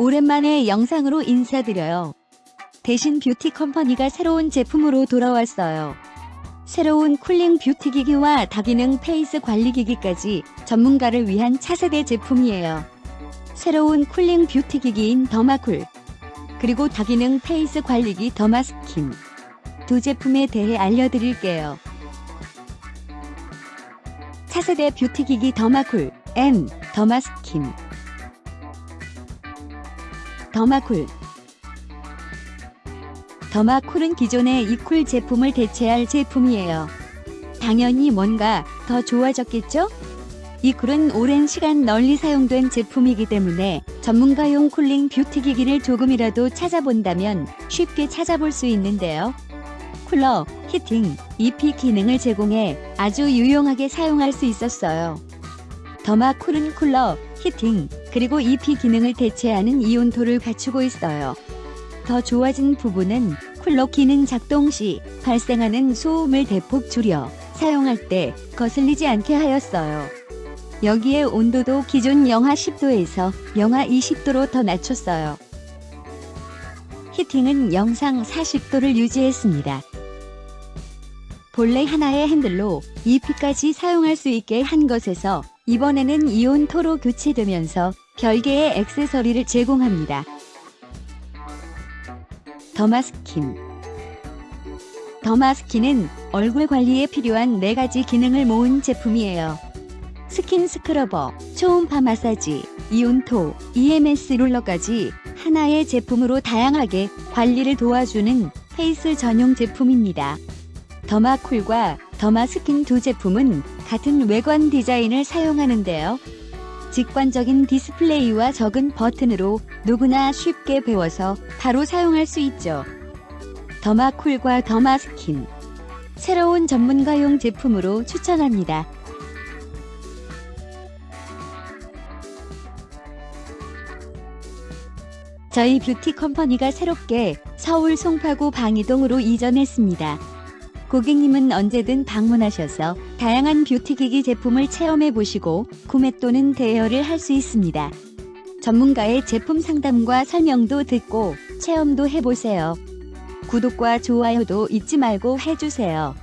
오랜만에 영상으로 인사드려요. 대신 뷰티 컴퍼니가 새로운 제품으로 돌아왔어요. 새로운 cooling beauty 기기와 다기능 face 관리 기기까지 전문가를 위한 차세대 제품이에요. 새로운 cooling beauty 기기인 더마쿨 그리고 다기능 face 관리기 더마스킨 두 제품에 대해 알려드릴게요. 차세대 뷰티 기기 더마쿨 M 더마스킨 더마쿨 더마쿨은 기존의 이쿨 제품을 대체할 제품이에요. 당연히 뭔가 더 좋아졌겠죠? 이 쿨은 오랜 시간 널리 사용된 제품이기 때문에 전문가용 cooling beauty 기기를 조금이라도 찾아본다면 쉽게 찾아볼 수 있는데요. 쿨러, heating, EP 기능을 제공해 아주 유용하게 사용할 수 있었어요. 더마 쿨은 쿨러, 히팅, 그리고 EP 기능을 대체하는 이온토를 갖추고 있어요. 더 좋아진 부분은 쿨러 기능 작동 시 발생하는 소음을 대폭 줄여 사용할 때 거슬리지 않게 하였어요. 여기에 온도도 기존 영하 10도에서 영하 20도로 더 낮췄어요. 히팅은 영상 40도를 유지했습니다. 본래 하나의 핸들로 EP까지 사용할 수 있게 한 것에서 이번에는 ionto로 교체되면서 별개의 액세서리를 제공합니다. 더마스킨 더마스킨은 얼굴 관리에 필요한 4가지 기능을 모은 제품이에요. skin scrubber, 초음파 마사지, ionto, EMS 롤러까지 하나의 제품으로 다양하게 관리를 도와주는 face 전용 제품입니다. 더마쿨과 더마스킨 두 제품은 같은 외관 디자인을 사용하는데요. 직관적인 디스플레이와 적은 버튼으로 누구나 쉽게 배워서 바로 사용할 수 있죠. 더마쿨과 더마스킨 새로운 전문가용 제품으로 추천합니다. 저희 뷰티 컴퍼니가 새롭게 서울 송파구 방이동으로 이전했습니다. 고객님은 언제든 방문하셔서 다양한 beauty기기 제품을 체험해 보시고 구매 또는 대여를 할 수 있습니다. 전문가의 제품 상담과 설명도 듣고 체험도 해보세요. 구독과 좋아요도 잊지 말고 해주세요.